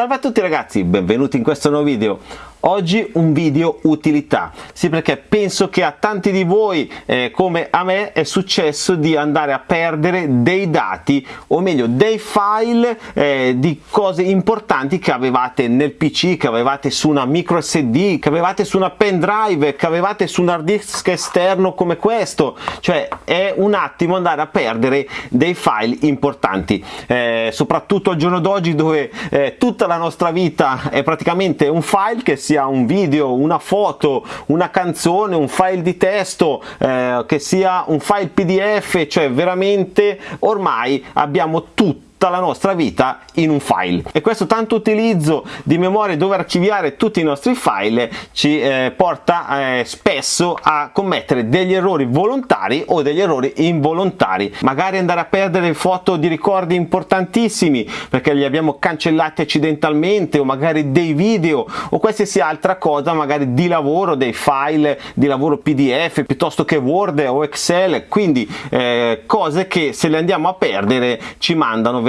Salve a tutti ragazzi, benvenuti in questo nuovo video. Oggi un video utilità, sì perché penso che a tanti di voi eh, come a me è successo di andare a perdere dei dati o meglio dei file eh, di cose importanti che avevate nel pc, che avevate su una micro sd, che avevate su una pendrive, che avevate su un hard disk esterno come questo, cioè è un attimo andare a perdere dei file importanti, eh, soprattutto al giorno d'oggi dove eh, tutta la nostra vita è praticamente un file che si sia un video, una foto, una canzone, un file di testo, eh, che sia un file pdf, cioè veramente ormai abbiamo tutto tutta la nostra vita in un file. E questo tanto utilizzo di memoria dove archiviare tutti i nostri file ci eh, porta eh, spesso a commettere degli errori volontari o degli errori involontari. Magari andare a perdere foto di ricordi importantissimi perché li abbiamo cancellati accidentalmente o magari dei video o qualsiasi altra cosa magari di lavoro dei file di lavoro pdf piuttosto che word o excel. Quindi eh, cose che se le andiamo a perdere ci mandano veramente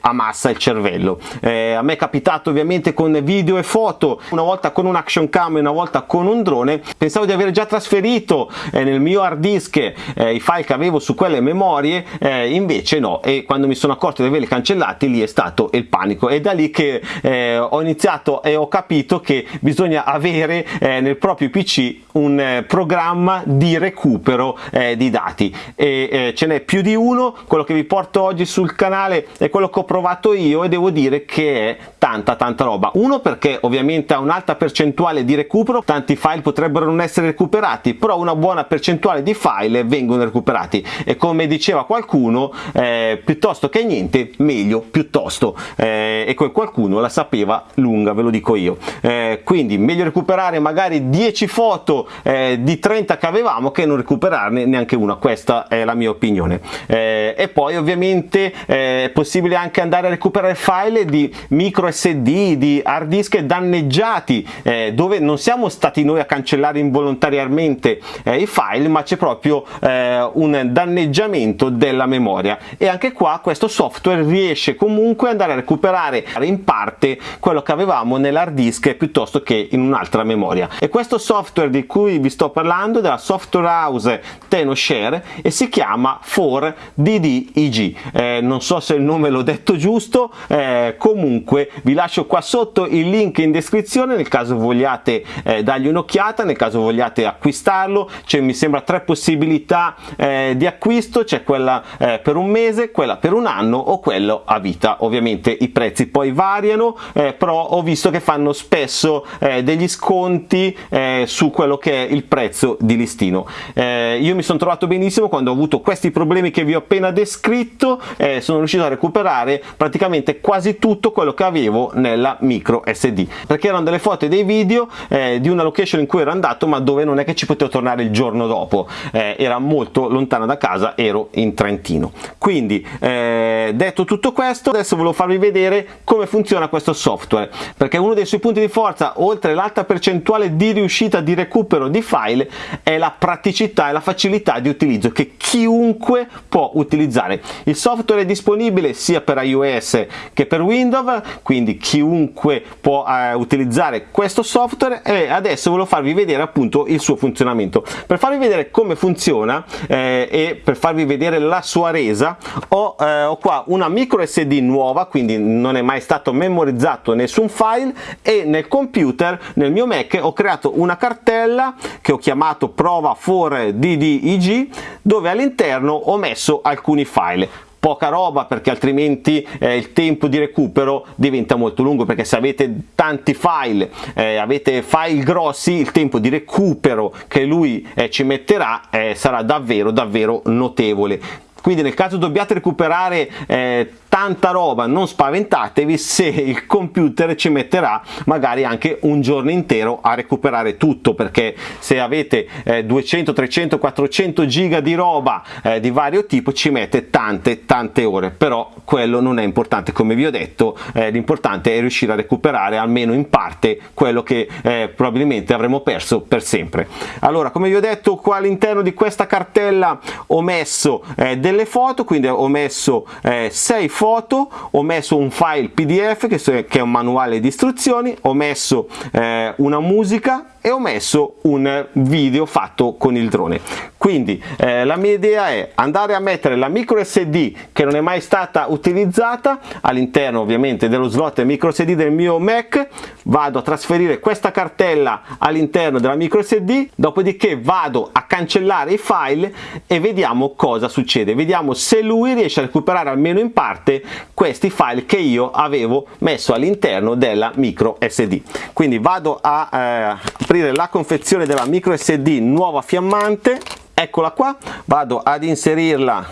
a massa il cervello. Eh, a me è capitato ovviamente con video e foto una volta con un action cam e una volta con un drone pensavo di aver già trasferito eh, nel mio hard disk eh, i file che avevo su quelle memorie eh, invece no e quando mi sono accorto di averli cancellati lì è stato il panico. È da lì che eh, ho iniziato e ho capito che bisogna avere eh, nel proprio pc un programma di recupero di dati. E ce n'è più di uno quello che vi porto oggi sul canale è quello che ho provato io e devo dire che è tanta tanta roba. Uno perché ovviamente ha un'alta percentuale di recupero tanti file potrebbero non essere recuperati però una buona percentuale di file vengono recuperati. E come diceva qualcuno eh, piuttosto che niente meglio piuttosto. Eh, e quel qualcuno la sapeva lunga ve lo dico io. Eh, quindi meglio recuperare magari 10 foto eh, di 30 che avevamo che non recuperarne neanche una. Questa è la mia opinione. Eh, e poi ovviamente eh, è possibile anche andare a recuperare file di micro sd di hard disk danneggiati eh, dove non siamo stati noi a cancellare involontariamente eh, i file ma c'è proprio eh, un danneggiamento della memoria. E anche qua questo software riesce comunque ad andare a recuperare in parte quello che avevamo nell'hard disk piuttosto che in un'altra memoria. E questo software di cui vi sto parlando della software house TenoShare e si chiama 4DDEG eh, non so se il nome l'ho detto giusto eh, comunque vi lascio qua sotto il link in descrizione nel caso vogliate eh, dargli un'occhiata nel caso vogliate acquistarlo c'è mi sembra tre possibilità eh, di acquisto c'è quella eh, per un mese quella per un anno o quello a vita. Ovviamente i prezzi poi variano eh, però ho visto che fanno spesso eh, degli sconti su quello che è il prezzo di listino. Io mi sono trovato benissimo quando ho avuto questi problemi che vi ho appena descritto sono riuscito a recuperare praticamente quasi tutto quello che avevo nella micro SD perché erano delle foto e dei video eh, di una location in cui ero andato ma dove non è che ci potevo tornare il giorno dopo. Eh, era molto lontana da casa ero in Trentino. Quindi eh, detto tutto questo adesso volevo farvi vedere come funziona questo software. Perché uno dei suoi punti di forza oltre l'alta percentuale di riuscita di recupero di file è la praticità e la facilità di utilizzo che chiunque può utilizzare. Il software è disponibile disponibile sia per iOS che per Windows quindi chiunque può eh, utilizzare questo software. E adesso volevo farvi vedere appunto il suo funzionamento. Per farvi vedere come funziona eh, e per farvi vedere la sua resa ho, eh, ho qua una micro SD nuova quindi non è mai stato memorizzato nessun file e nel computer nel mio Mac ho creato una cartella che ho chiamato prova for ddeg dove all'interno ho messo alcuni file poca roba perché altrimenti eh, il tempo di recupero diventa molto lungo perché se avete tanti file eh, avete file grossi il tempo di recupero che lui eh, ci metterà eh, sarà davvero davvero notevole. Quindi nel caso dobbiate recuperare eh, tanta roba non spaventatevi se il computer ci metterà magari anche un giorno intero a recuperare tutto perché se avete eh, 200 300 400 giga di roba eh, di vario tipo ci mette tante tante ore. Però quello non è importante. Come vi ho detto eh, l'importante è riuscire a recuperare almeno in parte quello che eh, probabilmente avremo perso per sempre. Allora come vi ho detto qua all'interno di questa cartella ho messo eh, delle foto quindi ho messo 6 eh, foto foto ho messo un file pdf che è un manuale di istruzioni ho messo eh, una musica e ho messo un video fatto con il drone. Quindi eh, la mia idea è andare a mettere la micro sd che non è mai stata utilizzata all'interno ovviamente dello slot micro sd del mio mac. Vado a trasferire questa cartella all'interno della micro sd dopodiché vado a cancellare i file e vediamo cosa succede. Vediamo se lui riesce a recuperare almeno in parte questi file che io avevo messo all'interno della micro sd quindi vado a eh, aprire la confezione della micro sd nuova fiammante. Eccola qua vado ad inserirla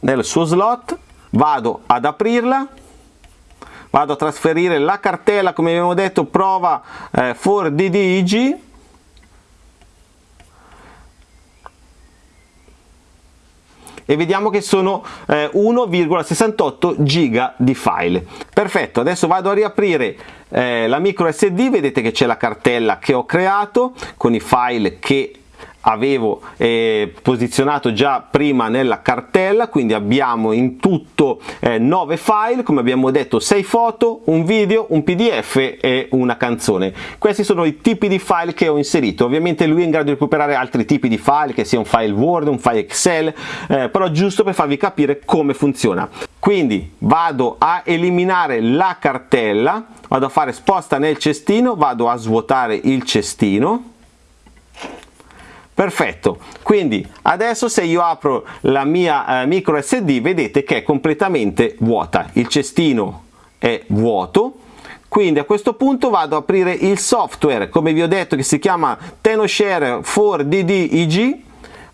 nel suo slot vado ad aprirla vado a trasferire la cartella come abbiamo detto prova eh, for DDIG e vediamo che sono eh, 1,68 giga di file. Perfetto adesso vado a riaprire eh, la micro sd vedete che c'è la cartella che ho creato con i file che avevo eh, posizionato già prima nella cartella quindi abbiamo in tutto eh, 9 file come abbiamo detto 6 foto un video un pdf e una canzone. Questi sono i tipi di file che ho inserito. Ovviamente lui è in grado di recuperare altri tipi di file che sia un file word un file excel eh, però giusto per farvi capire come funziona. Quindi vado a eliminare la cartella vado a fare sposta nel cestino vado a svuotare il cestino perfetto. Quindi adesso se io apro la mia eh, micro sd vedete che è completamente vuota. Il cestino è vuoto. Quindi a questo punto vado ad aprire il software. Come vi ho detto che si chiama TenoShare 4DDIG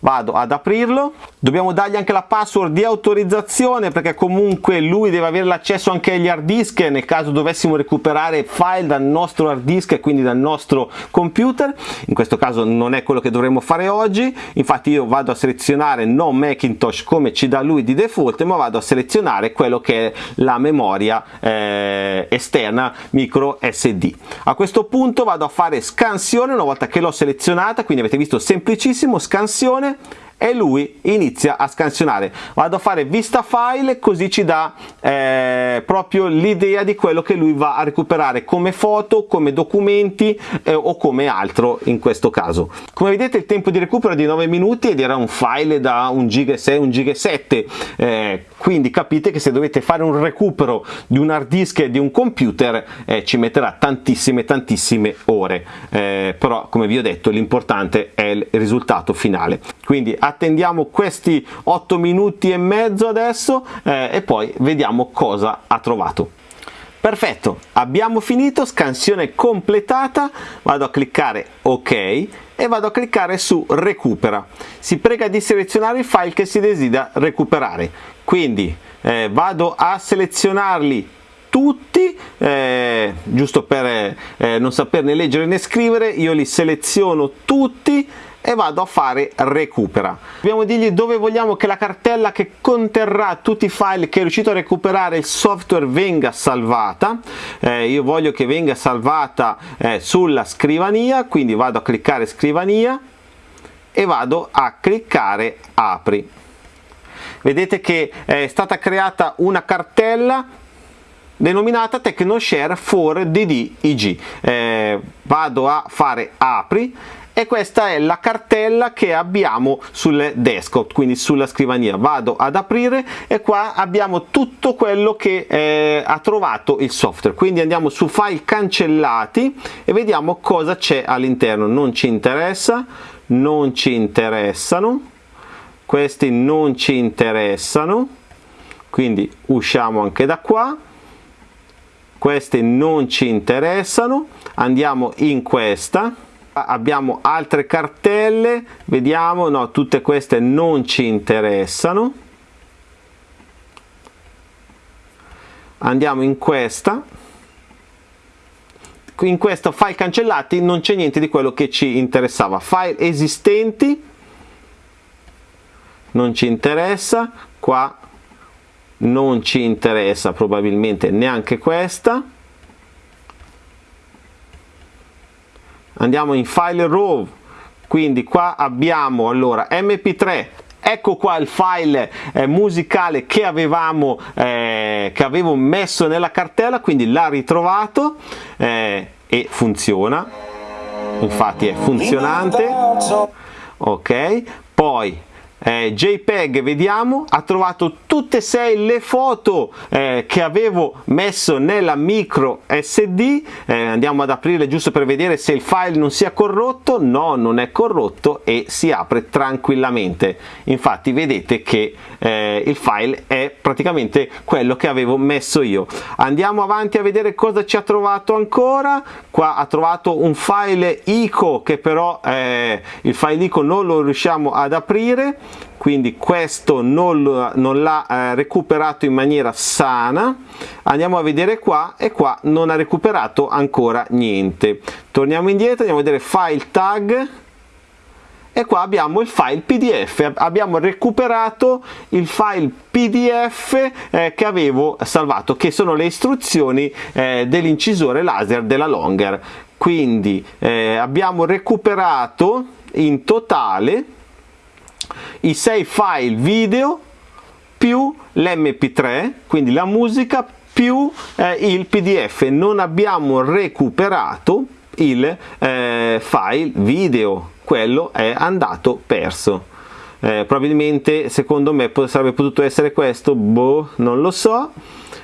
vado ad aprirlo. Dobbiamo dargli anche la password di autorizzazione perché comunque lui deve avere l'accesso anche agli hard disk nel caso dovessimo recuperare file dal nostro hard disk e quindi dal nostro computer. In questo caso non è quello che dovremmo fare oggi. Infatti io vado a selezionare non Macintosh come ci dà lui di default ma vado a selezionare quello che è la memoria eh, esterna micro SD a questo punto vado a fare scansione una volta che l'ho selezionata quindi avete visto semplicissimo scansione e lui inizia a scansionare. Vado a fare vista file così ci dà eh, proprio l'idea di quello che lui va a recuperare come foto come documenti eh, o come altro in questo caso. Come vedete il tempo di recupero è di 9 minuti ed era un file da 1 giga 6 1 giga 7 eh, quindi capite che se dovete fare un recupero di un hard disk e di un computer eh, ci metterà tantissime tantissime ore. Eh, però come vi ho detto l'importante è il risultato finale. Quindi attendiamo questi 8 minuti e mezzo adesso eh, e poi vediamo cosa ha trovato. Perfetto abbiamo finito scansione completata. Vado a cliccare ok e vado a cliccare su recupera. Si prega di selezionare il file che si desidera recuperare quindi eh, vado a selezionarli tutti eh, giusto per eh, non saperne leggere né scrivere io li seleziono tutti e vado a fare recupera. Dobbiamo dirgli dove vogliamo che la cartella che conterrà tutti i file che è riuscito a recuperare il software venga salvata. Eh, io voglio che venga salvata eh, sulla scrivania quindi vado a cliccare scrivania e vado a cliccare apri vedete che è stata creata una cartella denominata TechnoShare for DDIG eh, vado a fare apri e questa è la cartella che abbiamo sul desktop quindi sulla scrivania. Vado ad aprire e qua abbiamo tutto quello che eh, ha trovato il software. Quindi andiamo su file cancellati e vediamo cosa c'è all'interno. Non ci interessa non ci interessano questi non ci interessano. Quindi usciamo anche da qua. Questi non ci interessano. Andiamo in questa. Abbiamo altre cartelle. Vediamo. No tutte queste non ci interessano. Andiamo in questa. In questo file cancellati non c'è niente di quello che ci interessava. File esistenti non ci interessa. Qua non ci interessa probabilmente neanche questa. Andiamo in file raw quindi qua abbiamo allora mp3 ecco qua il file eh, musicale che avevamo eh, che avevo messo nella cartella quindi l'ha ritrovato eh, e funziona. Infatti è funzionante. ok. Poi eh, JPEG vediamo ha trovato tutte e sei le foto eh, che avevo messo nella micro SD eh, andiamo ad aprirle giusto per vedere se il file non sia corrotto. No non è corrotto e si apre tranquillamente. Infatti vedete che eh, il file è praticamente quello che avevo messo io. Andiamo avanti a vedere cosa ci ha trovato ancora. Qua ha trovato un file ICO che però eh, il file ICO non lo riusciamo ad aprire quindi questo non, non l'ha eh, recuperato in maniera sana. Andiamo a vedere qua e qua non ha recuperato ancora niente. Torniamo indietro andiamo a vedere file tag. E qua abbiamo il file pdf abbiamo recuperato il file pdf eh, che avevo salvato che sono le istruzioni eh, dell'incisore laser della longer. Quindi eh, abbiamo recuperato in totale i sei file video più l'mp3 quindi la musica più eh, il pdf non abbiamo recuperato il eh, file video. Quello è andato perso. Eh, probabilmente secondo me sarebbe potuto essere questo boh non lo so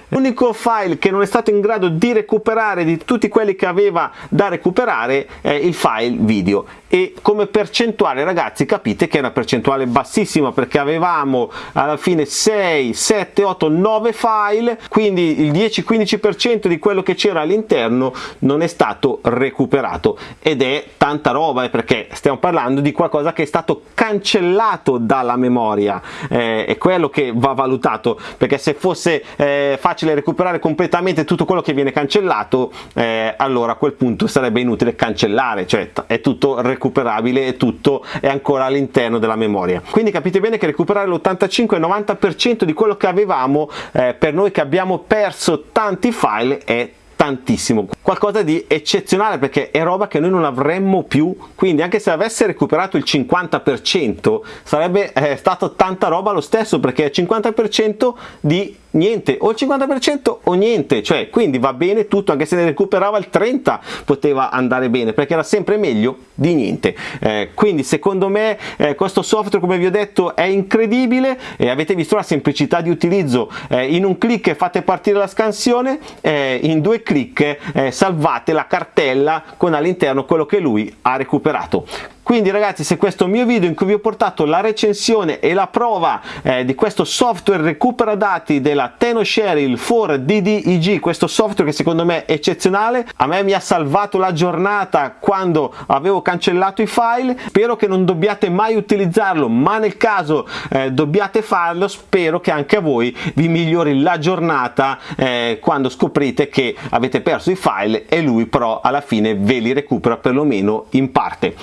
L'unico file che non è stato in grado di recuperare di tutti quelli che aveva da recuperare è il file video. E come percentuale ragazzi capite che è una percentuale bassissima perché avevamo alla fine 6 7 8 9 file quindi il 10 15% di quello che c'era all'interno non è stato recuperato. Ed è tanta roba eh, perché stiamo parlando di qualcosa che è stato cancellato dalla memoria eh, è quello che va valutato perché se fosse eh, facile recuperare completamente tutto quello che viene cancellato eh, allora a quel punto sarebbe inutile cancellare cioè è tutto recuperabile e tutto è ancora all'interno della memoria. Quindi capite bene che recuperare l'85-90% di quello che avevamo eh, per noi che abbiamo perso tanti file è tantissimo. Qualcosa di eccezionale perché è roba che noi non avremmo più. Quindi anche se avesse recuperato il 50% sarebbe eh, stato tanta roba lo stesso perché è 50% di niente o il 50% o niente cioè quindi va bene tutto anche se ne recuperava il 30 poteva andare bene perché era sempre meglio di niente. Eh, quindi secondo me eh, questo software come vi ho detto è incredibile e avete visto la semplicità di utilizzo. Eh, in un clic fate partire la scansione eh, in due clic eh, salvate la cartella con all'interno quello che lui ha recuperato quindi ragazzi se questo mio video in cui vi ho portato la recensione e la prova eh, di questo software recupera dati della TenoShare il 4DDIG questo software che secondo me è eccezionale a me mi ha salvato la giornata quando avevo cancellato i file. Spero che non dobbiate mai utilizzarlo ma nel caso eh, dobbiate farlo spero che anche a voi vi migliori la giornata eh, quando scoprite che avete perso i file e lui però alla fine ve li recupera perlomeno in parte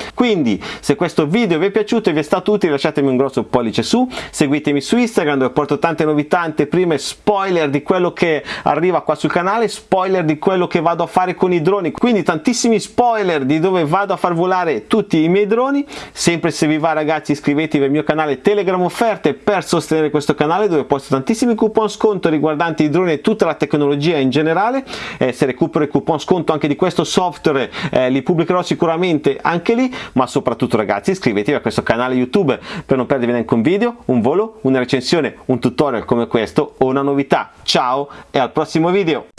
se questo video vi è piaciuto e vi è stato utile lasciatemi un grosso pollice su seguitemi su Instagram dove porto tante novità anteprime spoiler di quello che arriva qua sul canale spoiler di quello che vado a fare con i droni. Quindi tantissimi spoiler di dove vado a far volare tutti i miei droni. Sempre se vi va ragazzi iscrivetevi al mio canale telegram offerte per sostenere questo canale dove posto tantissimi coupon sconto riguardanti i droni e tutta la tecnologia in generale. Eh, se recupero i coupon sconto anche di questo software eh, li pubblicherò sicuramente anche lì ma soprattutto soprattutto ragazzi iscrivetevi a questo canale YouTube per non perdervi neanche un video, un volo, una recensione, un tutorial come questo o una novità. Ciao e al prossimo video!